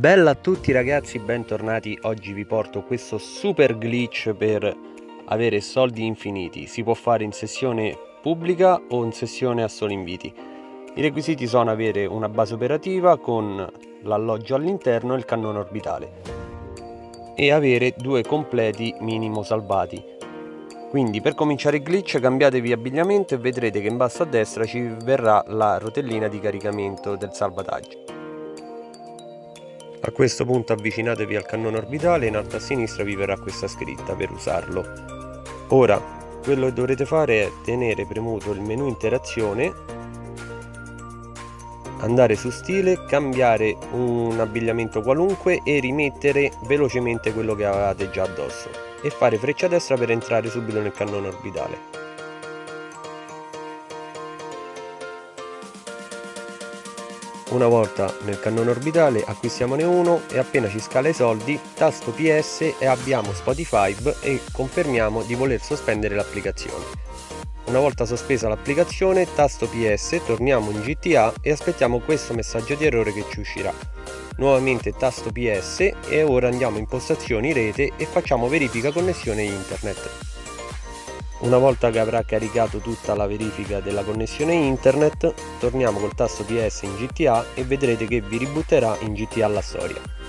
Bella a tutti ragazzi, bentornati. Oggi vi porto questo super glitch per avere soldi infiniti. Si può fare in sessione pubblica o in sessione a solo inviti. I requisiti sono avere una base operativa con l'alloggio all'interno e il cannone orbitale e avere due completi minimo salvati. Quindi per cominciare il glitch cambiatevi abbigliamento e vedrete che in basso a destra ci verrà la rotellina di caricamento del salvataggio. A questo punto avvicinatevi al cannone orbitale e in alto a sinistra vi verrà questa scritta per usarlo. Ora, quello che dovrete fare è tenere premuto il menu interazione, andare su stile, cambiare un abbigliamento qualunque e rimettere velocemente quello che avevate già addosso e fare freccia destra per entrare subito nel cannone orbitale. Una volta nel cannone orbitale acquistiamone uno e appena ci scala i soldi tasto PS e abbiamo Spotify e confermiamo di voler sospendere l'applicazione. Una volta sospesa l'applicazione tasto PS torniamo in GTA e aspettiamo questo messaggio di errore che ci uscirà. Nuovamente tasto PS e ora andiamo in impostazioni rete e facciamo verifica connessione internet. Una volta che avrà caricato tutta la verifica della connessione internet, torniamo col tasto PS in GTA e vedrete che vi ributterà in GTA la storia.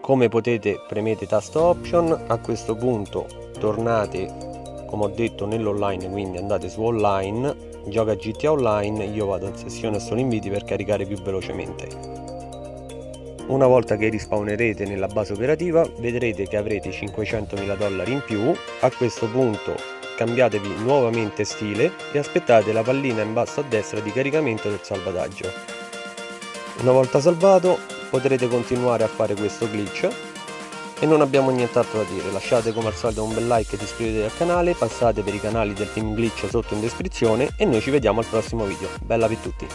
Come potete premete tasto option. A questo punto tornate come ho detto nell'online quindi andate su online gioca GTA online io vado in sessione solo inviti per caricare più velocemente. Una volta che rispawnerete nella base operativa vedrete che avrete 500.000 dollari in più. A questo punto cambiatevi nuovamente stile e aspettate la pallina in basso a destra di caricamento del salvataggio. Una volta salvato potrete continuare a fare questo glitch. E non abbiamo nient'altro da dire. Lasciate come al solito un bel like ed iscrivetevi al canale. Passate per i canali del team glitch sotto in descrizione. E noi ci vediamo al prossimo video. Bella per tutti